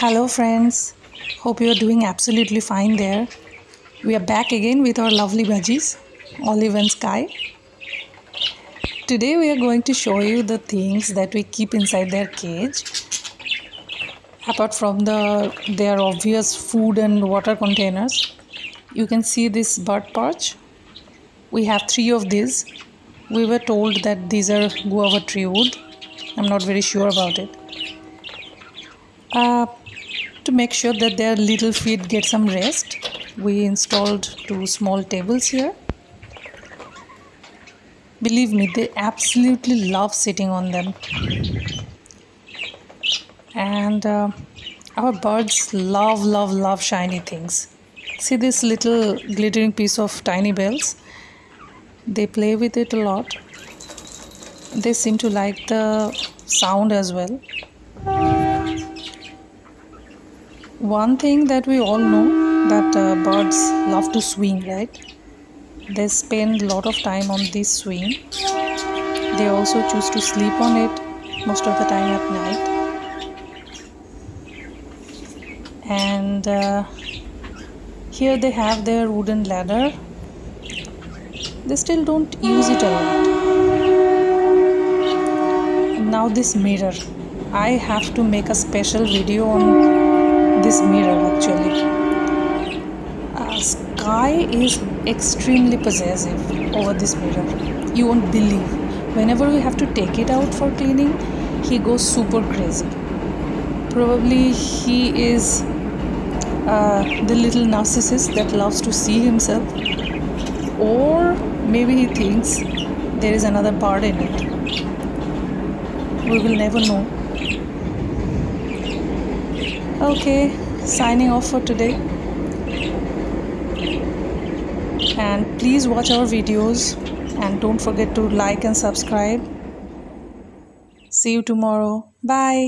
Hello, friends. Hope you are doing absolutely fine there. We are back again with our lovely budgies, Olive and Sky. Today, we are going to show you the things that we keep inside their cage. Apart from the their obvious food and water containers, you can see this bird perch. We have three of these. We were told that these are guava tree wood. I'm not very sure about it. Uh, to make sure that their little feet get some rest, we installed two small tables here. Believe me, they absolutely love sitting on them. And uh, our birds love, love, love shiny things. See this little glittering piece of tiny bells? They play with it a lot. They seem to like the sound as well one thing that we all know that uh, birds love to swing right? They spend a lot of time on this swing they also choose to sleep on it most of the time at night. And uh, here they have their wooden ladder. They still don't use it a lot. Now this mirror. I have to make a special video on this mirror actually. Uh, Sky is extremely possessive over this mirror. You won't believe. Whenever we have to take it out for cleaning, he goes super crazy. Probably he is uh, the little narcissist that loves to see himself, or maybe he thinks there is another part in it. We will never know okay signing off for today. And please watch our videos and don't forget to like and subscribe. See you tomorrow. Bye